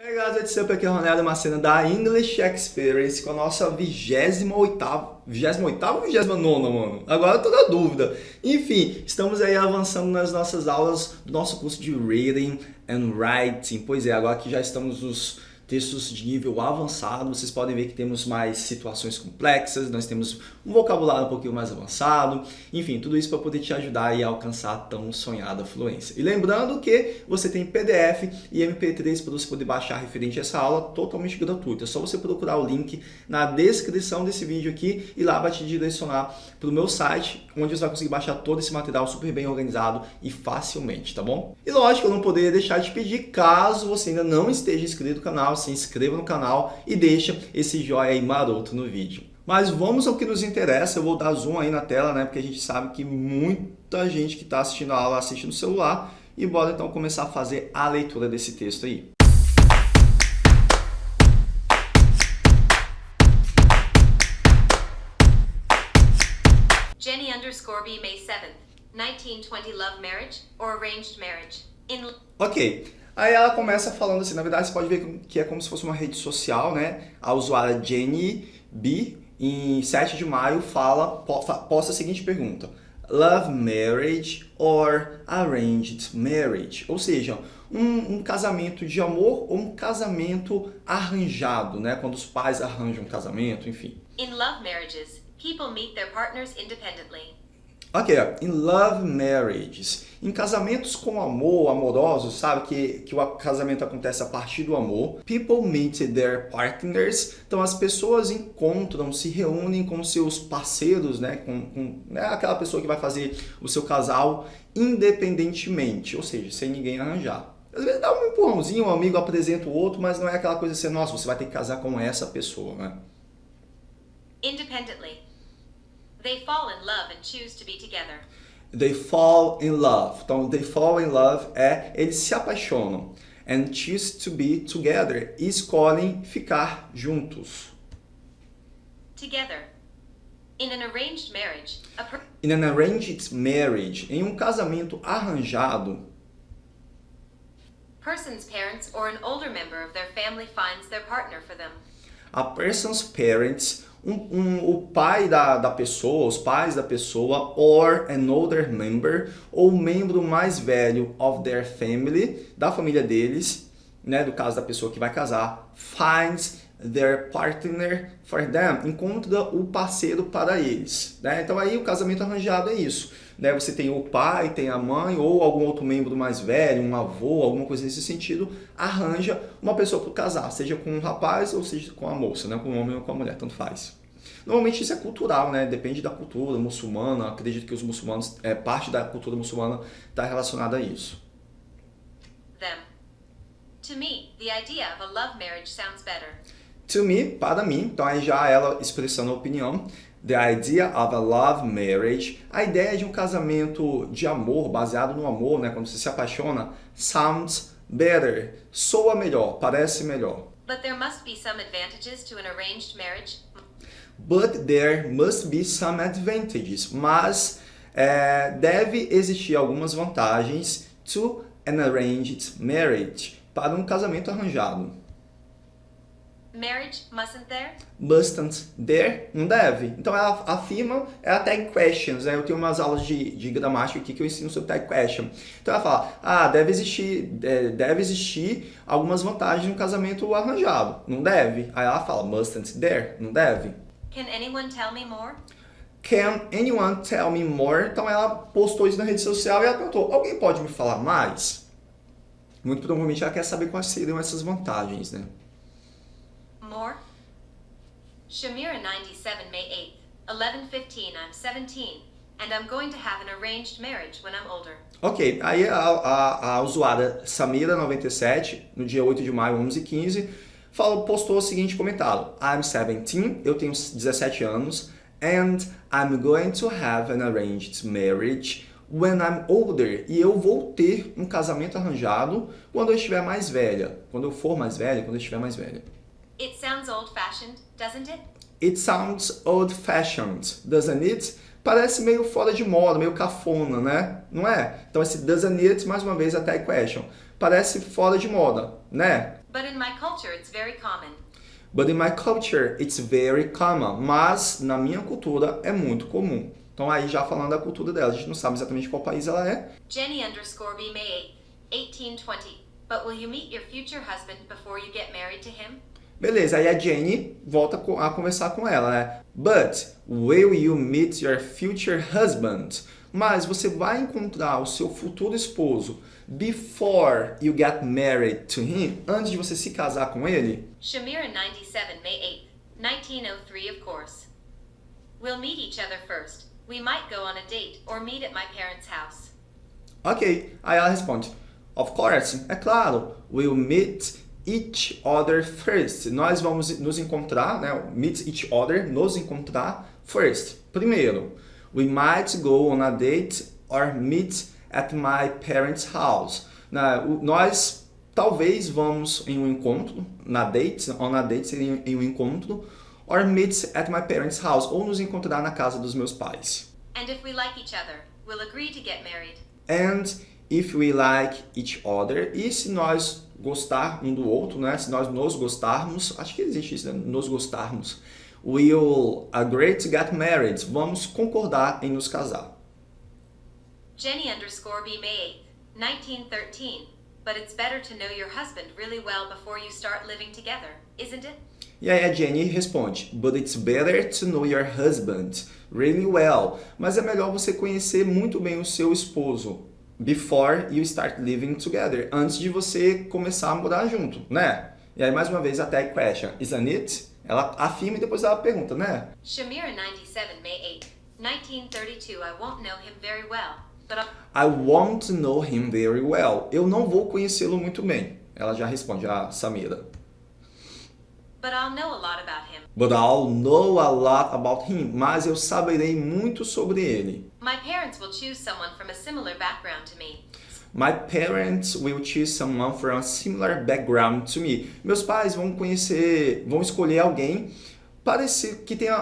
Hey guys, what's up? Aqui é o Ronaldo Macena da English Experience com a nossa 28ª, 28ª ou 29 mano? Agora eu tô na dúvida. Enfim, estamos aí avançando nas nossas aulas do nosso curso de Reading and Writing. Pois é, agora que já estamos nos textos de nível avançado, vocês podem ver que temos mais situações complexas, nós temos um vocabulário um pouquinho mais avançado, enfim, tudo isso para poder te ajudar a alcançar a tão sonhada fluência. E lembrando que você tem PDF e MP3 para você poder baixar referente a essa aula totalmente gratuita. É só você procurar o link na descrição desse vídeo aqui e lá vai te direcionar para o meu site, onde você vai conseguir baixar todo esse material super bem organizado e facilmente, tá bom? E lógico, eu não poderia deixar de pedir, caso você ainda não esteja inscrito no canal, se inscreva no canal e deixa esse joinha aí maroto no vídeo. Mas vamos ao que nos interessa, eu vou dar zoom aí na tela, né? Porque a gente sabe que muita gente que está assistindo a aula assiste no celular. E bora então começar a fazer a leitura desse texto aí. Jenny underscore B May 7th, 1920 love marriage or arranged marriage. In Ok, Aí ela começa falando assim, na verdade você pode ver que é como se fosse uma rede social, né? A usuária Jenny B, em 7 de maio, fala, posta a seguinte pergunta. Love marriage or arranged marriage? Ou seja, um, um, casamento de amor ou um casamento arranjado, né? Quando os pais arranjam um casamento, enfim. In love marriages, people meet their partners independently. Ok, in love marriages, em casamentos com amor, amorosos, sabe, que, que o casamento acontece a partir do amor. People meet their partners, então as pessoas encontram, se reúnem com seus parceiros, né, com, com né, aquela pessoa que vai fazer o seu casal independentemente, ou seja, sem ninguém arranjar. Às vezes dá um empurrãozinho, um amigo apresenta o outro, mas não é aquela coisa assim, nossa, você vai ter que casar com essa pessoa, né? Independently. They fall in love and choose to be together. They fall in love. Então, they fall in love é eles se apaixonam. And choose to be together. E escolhem ficar juntos. Together. In an arranged marriage, a In an arranged marriage, em um casamento arranjado, person's parents or an older member of their family finds their partner for them. a person's parents um, um, o pai da, da pessoa, os pais da pessoa, or an older member, ou membro mais velho of their family, da família deles, né, do caso da pessoa que vai casar, finds their partner for them, encontra o parceiro para eles. Né? Então aí o casamento arranjado é isso. Né? Você tem o pai, tem a mãe ou algum outro membro mais velho, um avô, alguma coisa nesse sentido, arranja uma pessoa para casar, seja com um rapaz ou seja com a moça, né? com o homem ou com a mulher, tanto faz. Normalmente isso é cultural, né? Depende da cultura muçulmana. Acredito que os muçulmanos, é, parte da cultura muçulmana está relacionada a isso. Them. To me, the idea of a love marriage sounds better. To me, para mim, então aí já ela expressando a opinião, the idea of a love marriage, a ideia de um casamento de amor, baseado no amor, né, quando você se apaixona, sounds better, soa melhor, parece melhor. But there must be some advantages to an arranged marriage. But there must be some advantages, mas é, deve existir algumas vantagens to an arranged marriage, para um casamento arranjado. Marriage mustn't there? Mustn't there? Não deve. Então ela afirma, ela tag questions, né? Eu tenho umas aulas de, de gramática aqui que eu ensino sobre tag question. Então ela fala, ah, deve existir, é, deve existir algumas vantagens no casamento arranjado. Não deve. Aí ela fala, mustn't there? Não deve. Can anyone tell me more? Can anyone tell me more? Então ela postou isso na rede social e ela perguntou, alguém pode me falar mais? Muito provavelmente ela quer saber quais seriam essas vantagens, né? Shamira 97 May 8th, 11:15 I'm 17 and I'm going to have an arranged marriage when I'm older. Ok, aí a, a, a usuária Samira97, no dia 8 de maio, 11h15, falou, postou o seguinte comentário. I'm 17, eu tenho 17 anos, and I'm going to have an arranged marriage when I'm older. E eu vou ter um casamento arranjado quando eu estiver mais velha. Quando eu for mais velha, quando eu estiver mais velha. It sounds old-fashioned, doesn't it? It sounds old-fashioned, doesn't it? Parece meio fora de moda, meio cafona, né? Não é? Então esse doesn't it, mais uma vez, a tag question. Parece fora de moda, né? But in my culture, it's very common. But in my culture, it's very common. Mas na minha cultura é muito comum. Então aí já falando da cultura dela, a gente não sabe exatamente qual país ela é. Jenny underscore B May 8th, 1820. But will you meet your future husband before you get married to him? Beleza, aí a Jenny volta a conversar com ela, né? But will you meet your future husband? Mas você vai encontrar o seu futuro esposo before you get married to him, antes de você se casar com ele? Shamira 97 May 8th, 1903 of course. We'll meet each other first. We might go on a date or meet at my parents' house. Ok, aí ela responde, of course, é claro, we'll meet each other first. Nós vamos nos encontrar, né? Meet each other, nos encontrar first. Primeiro, we might go on a date or meet at my parents' house. Na, nós talvez vamos em um encontro, na date, on a date seria em um encontro, or meet at my parents' house, ou nos encontrar na casa dos meus pais. And if we like each other, we'll agree to get married. And if we like each other, e se nós gostar um do outro, né? Se nós nos gostarmos, acho que existe isso, né? Nos gostarmos. We'll agree to get married. Vamos concordar em nos casar. Jenny underscore B May 8th, 1913. But it's better to know your husband really well before you start living together, isn't it? E aí a Jenny responde, but it's better to know your husband really well. Mas é melhor você conhecer muito bem o seu esposo before you start living together, antes de você começar a morar junto, né? E aí, mais uma vez, a tag question, isn't it? Ela afirma e depois ela pergunta, né? Shamira 97 May 8, 1932 I won't know him very well, but. I won't know him very well. Eu não vou conhecê-lo muito bem. Ela já responde, a Samira. But I'll know a lot about him. But I'll know a lot about him. Mas eu saberei muito sobre ele. My parents will choose someone from a similar background to me. My parents will choose someone from a similar background to me. Meus pais vão conhecer, vão escolher alguém parecido, que tenha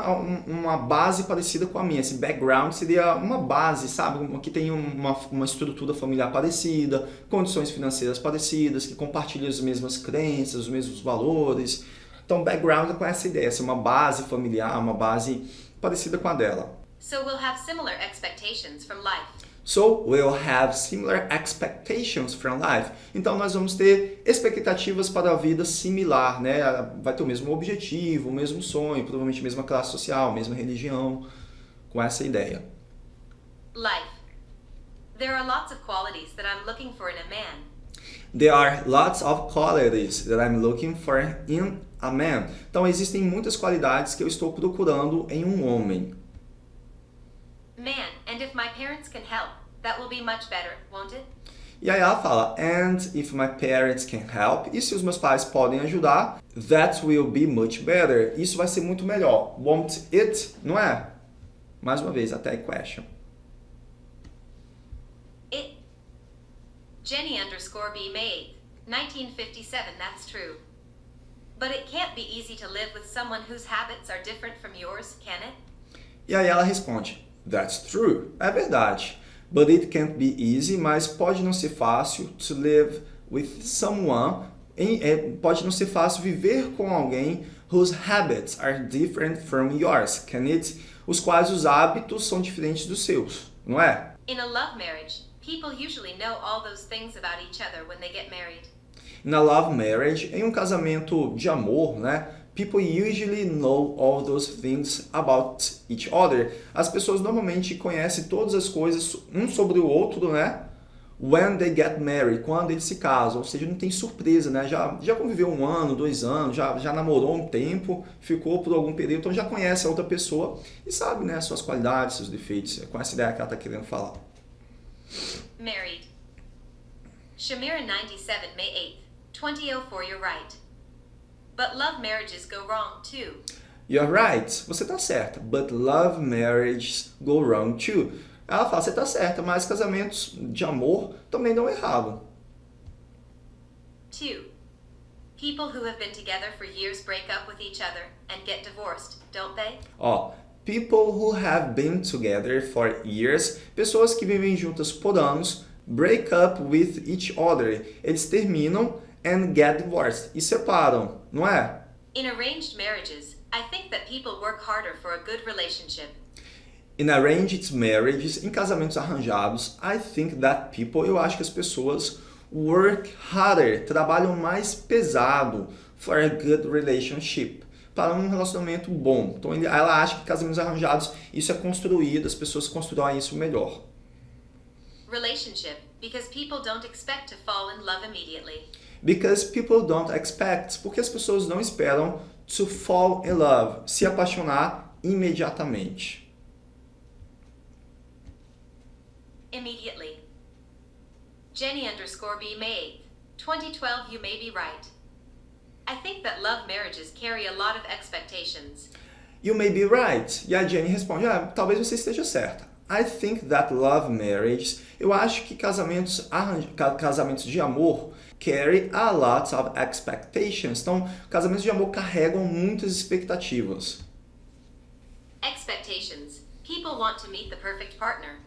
uma base parecida com a minha. Esse background seria uma base, sabe? Que tenha uma, uma estrutura familiar parecida, condições financeiras parecidas, que compartilhe as mesmas crenças, os mesmos valores. Então, background é com essa ideia, ser uma base familiar, uma base parecida com a dela. So we'll have similar expectations from life. So we'll have similar expectations from life. Então nós vamos ter expectativas para a vida similar, né? Vai ter o mesmo objetivo, o mesmo sonho, provavelmente a mesma classe social, a mesma religião, com essa ideia. Life. There are lots of qualities that I'm looking for in a man. There are lots of qualities that I'm looking for in a man. Então existem muitas qualidades que eu estou procurando em um homem. Man, and if my parents can help, that will be much better, won't it? E aí ela fala, and if my parents can help, e se os meus pais podem ajudar, that will be much better. Isso vai ser muito melhor. Won't it? Não é? Mais uma vez, até question. It. Jenny underscore B May 1957, that's true. But it can't be easy to live with someone whose habits are different from yours, can it? E aí ela responde, that's true. É verdade. But it can't be easy, mas pode não ser fácil to live with someone. É, pode não ser fácil viver com alguém whose habits are different from yours, can it? Os quais os hábitos são diferentes dos seus, não é? In a love marriage, people usually know all those things about each other when they get married. Na love marriage, em um casamento de amor, né? People usually know all those things about each other. As pessoas normalmente conhecem todas as coisas um sobre o outro, né? When they get married, quando eles se casam, ou seja, não tem surpresa, né? Já, já conviveu um ano, dois anos, já, já namorou um tempo, ficou por algum período, então já conhece a outra pessoa e sabe, né, suas qualidades, seus defeitos, com essa ideia que ela está querendo falar. Married. Shamira 97, May 8th, 2004, you're right. But love marriages go wrong too. You're right, você tá certa. But love marriages go wrong too. Ela fala, você tá certa, mas casamentos de amor também dão errado. 2. People who have been together for years break up with each other and get divorced, don't they? Ó, people who have been together for years, pessoas que vivem juntas por anos, break up with each other. Eles terminam and get divorced. E separam, não é? In arranged marriages, I think that people work harder for a good relationship. In arranged marriages, em casamentos arranjados, I think that people, eu acho que as pessoas work harder, trabalham mais pesado for a good relationship, para um relacionamento bom. Então ela acha que casamentos arranjados, isso é construído, as pessoas constroem isso melhor. Relationship, because people don't expect to fall in love immediately. Because people don't expect, porque as pessoas não esperam to fall in love, se apaixonar imediatamente. Immediately. Jenny underscore B May 2012 you may be right. I think that love marriages carry a lot of expectations. You may be right. E a Jenny responde, ah, talvez você esteja certa. I think that love marriages, eu acho que casamentos, casamentos de amor carry a lot of expectations. Então, casamentos de amor carregam muitas expectativas. Expectations. People want to meet the perfect partner.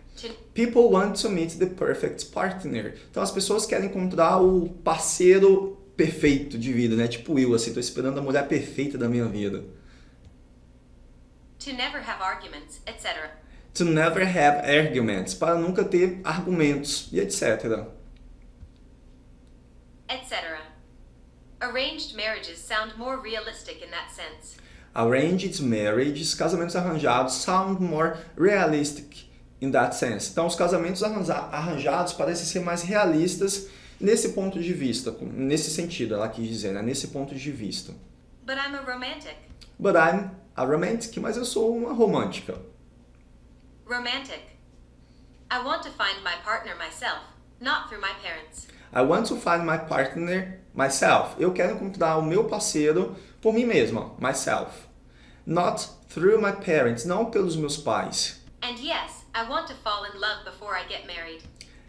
People want to meet the perfect partner. Então as pessoas querem encontrar o parceiro perfeito de vida, né? Tipo eu, assim, tô esperando a mulher perfeita da minha vida. To never have arguments, etc. To never have arguments, para nunca ter argumentos e etc. Etc. Arranged marriages sound more realistic in that sense. Arranged marriages, casamentos arranjados, sound more realistic in that sense. Então, os casamentos arranjados parecem ser mais realistas nesse ponto de vista, nesse sentido, ela quis dizer, né? nesse ponto de vista. But I'm a romantic. But I'm a romantic, mas eu sou uma romântica. Romantic. I want to find my partner myself, not through my parents. I want to find my partner myself. Eu quero encontrar o meu parceiro por mim mesma, myself. Not through my parents, não pelos meus pais. And yes, I want to fall in love before I get married.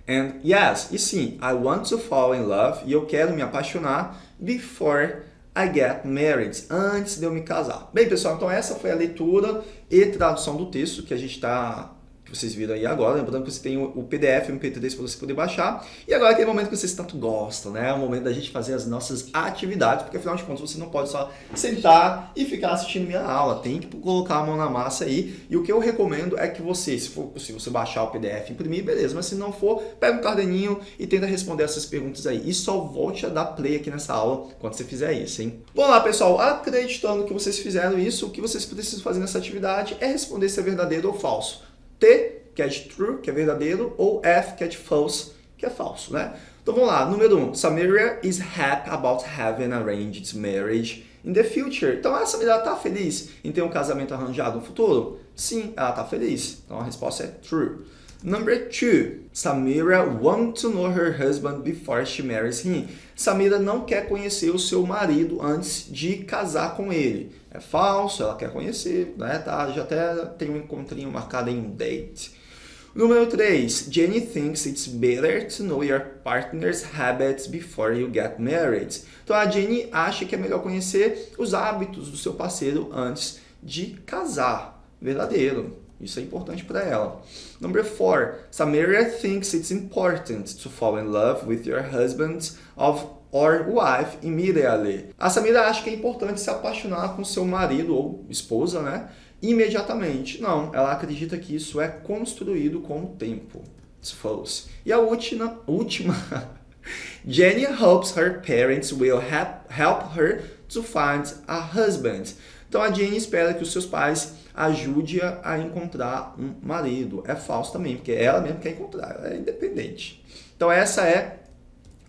And yes, e sim, I want to fall in love e eu quero me apaixonar before I get married, antes de eu me casar. Bem, pessoal, então essa foi a leitura e tradução do texto que a gente está que vocês viram aí agora. Lembrando que você tem o PDF e o MP3 para você poder baixar. E agora aquele momento que vocês tanto gostam, né? É o momento da gente fazer as nossas atividades, porque afinal de contas você não pode só sentar e ficar assistindo minha aula. Tem que colocar a mão na massa aí. E o que eu recomendo é que você, se for possível, você baixar o PDF, imprimir, beleza. Mas se não for, pega um caderninho e tenta responder essas perguntas aí. E só volte a dar play aqui nessa aula quando você fizer isso, hein? Vamos lá, pessoal. Acreditando que vocês fizeram isso, o que vocês precisam fazer nessa atividade é responder se é verdadeiro ou falso. T, que é de true, que é verdadeiro, ou F, que é de false, que é falso, né? Então vamos lá, número 1. Um, Samaria is happy about having arranged marriage in the future. Então essa mulher está feliz em ter um casamento arranjado no futuro? Sim, ela está feliz. Então a resposta é true. Number two, Samira wants to know her husband before she marries him. Samira não quer conhecer o seu marido antes de casar com ele. É falso, ela quer conhecer, né? Tá, já até tem um encontrinho marcado em um date. Número 3. Jenny thinks it's better to know your partner's habits before you get married. Então a Jenny acha que é melhor conhecer os hábitos do seu parceiro antes de casar. Verdadeiro. Isso é importante para ela. Number four, Samaria thinks it's important to fall in love with your husband of or wife immediately. A Samira acha que é importante se apaixonar com seu marido ou esposa, né? Imediatamente. Não, ela acredita que isso é construído com o tempo. It's false. E a última, última Jenny hopes her parents will help her to find a husband. Então a Jenny espera que os seus pais ajude-a a encontrar um marido. É falso também, porque ela mesmo quer encontrar, ela é independente. Então essa é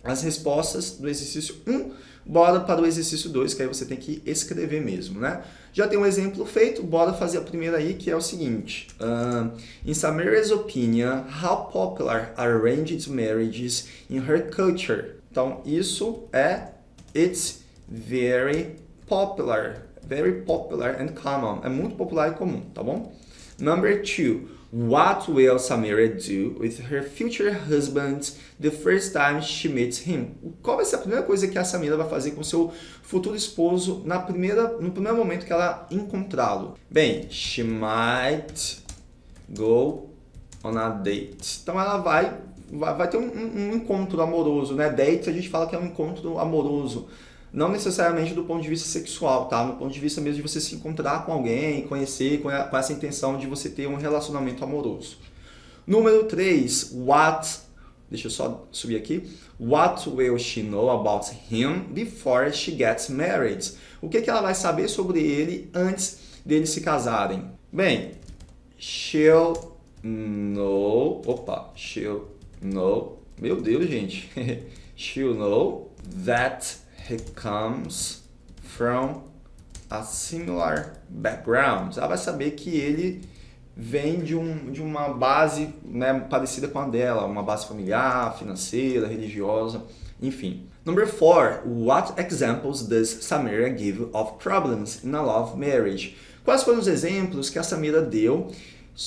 as respostas do exercício 1. Bora para o exercício 2, que aí você tem que escrever mesmo, né? Já tem um exemplo feito, bora fazer a primeira aí, que é o seguinte. Uh, in Samira's opinion, how popular are arranged marriages in her culture? Então, isso é It's very popular very popular and common. É muito popular e comum, tá bom? Number two, what will Samira do with her future husband the first time she meets him? Qual vai ser a primeira coisa que a Samira vai fazer com seu futuro esposo na primeira, no primeiro momento que ela encontrá-lo? Bem, she might go on a date. Então ela vai vai, vai ter um, um, encontro amoroso, né? Dates a gente fala que é um encontro amoroso. Não necessariamente do ponto de vista sexual, tá? No ponto de vista mesmo de você se encontrar com alguém, conhecer, com, essa intenção de você ter um relacionamento amoroso. Número 3, what, deixa eu só subir aqui. What will she know about him before she gets married? O que, que ela vai saber sobre ele antes deles se casarem? Bem, she'll know, opa, she'll know, meu Deus, gente. she'll know that he comes from a similar background. Ela vai saber que ele vem de, um, de uma base né, parecida com a dela, uma base familiar, financeira, religiosa, enfim. Number four, what examples does Samira give of problems in a love marriage? Quais foram os exemplos que a Samira deu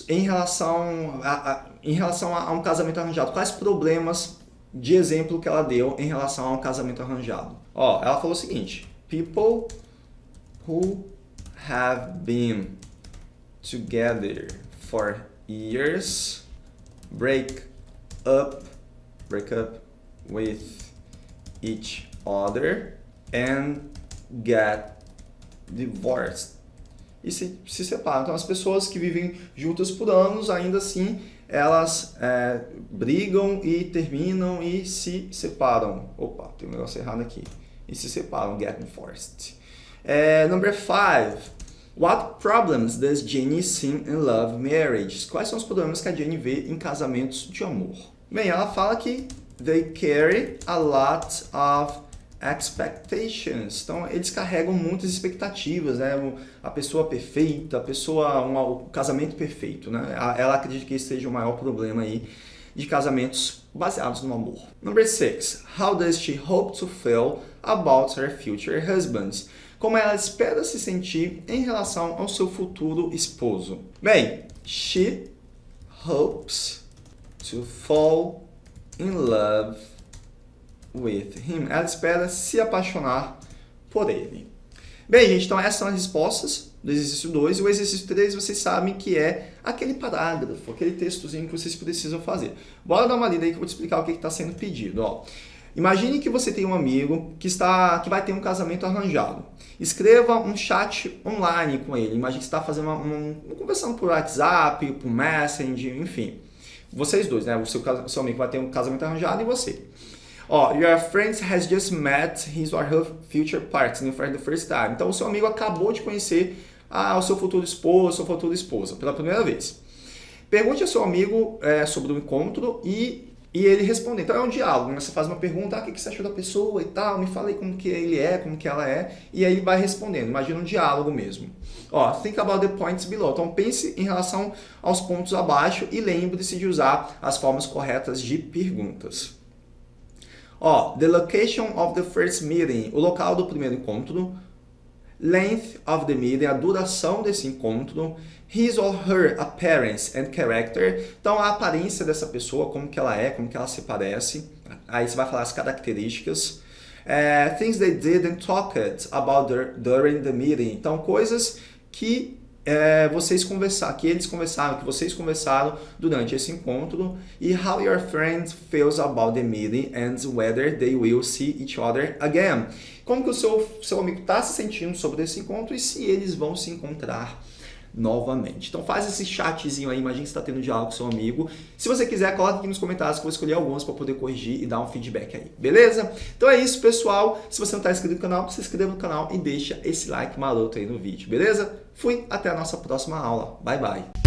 em relação a, a em relação a, a um casamento arranjado? Quais problemas de exemplo que ela deu em relação a um casamento arranjado? Ó, ela falou o seguinte, people who have been together for years break up break up with each other and get divorced e se, se separam. Então as pessoas que vivem juntas por anos, ainda assim, elas é, brigam e terminam e se separam. Opa, tem um negócio errado aqui. E se separam, get divorced. É, number five, What problems does Jenny see in love marriages? Quais são os problemas que a Jenny vê em casamentos de amor? Bem, ela fala que they carry a lot of expectations. Então, eles carregam muitas expectativas, né? A pessoa perfeita, a pessoa, um, o casamento perfeito, né? Ela acredita que esse seja o maior problema aí de casamentos baseados no amor. Number six, how does she hope to feel about her future husbands? como ela espera se sentir em relação ao seu futuro esposo. Bem, she hopes to fall in love with him. Ela espera se apaixonar por ele. Bem, gente, então essas são as respostas do exercício 2. E o exercício 3 vocês sabem que é aquele parágrafo, aquele textozinho que vocês precisam fazer. Bora dar uma lida aí que eu vou te explicar o que está sendo pedido. Ó. Imagine que você tem um amigo que, está, que vai ter um casamento arranjado. Escreva um chat online com ele. Imagine que você está fazendo uma, uma, uma, conversando por WhatsApp, por Messenger, enfim. Vocês dois, né? O seu, seu amigo vai ter um casamento arranjado e você. Ó, your friend has just met his or her future partner for the first time. Então, o seu amigo acabou de conhecer ah, o seu futuro esposo, sua futura esposa, pela primeira vez. Pergunte ao seu amigo é, sobre o encontro e e ele responde. Então é um diálogo, né? você faz uma pergunta, ah, o que você achou da pessoa e tal, me fala aí como que ele é, como que ela é, e aí ele vai respondendo, imagina um diálogo mesmo. Ó, think about the points below, então pense em relação aos pontos abaixo e lembre-se de usar as formas corretas de perguntas. Ó, the location of the first meeting, o local do primeiro encontro, length of the meeting, a duração desse encontro, his or her appearance and character, então a aparência dessa pessoa, como que ela é, como que ela se parece, aí você vai falar as características, uh, things they did and talked about during the meeting, então coisas que é, vocês conversaram, que eles conversaram, que vocês conversaram durante esse encontro e how your friend feels about the meeting and whether they will see each other again. Como que o seu, seu amigo está se sentindo sobre esse encontro e se eles vão se encontrar novamente. Então faz esse chatzinho aí, imagina que você está tendo diálogo com seu amigo. Se você quiser, coloque aqui nos comentários que eu vou escolher alguns para poder corrigir e dar um feedback aí, beleza? Então é isso, pessoal. Se você não está inscrito no canal, se inscreva no canal e deixa esse like maroto aí no vídeo, beleza? Fui, até a nossa próxima aula. Bye, bye!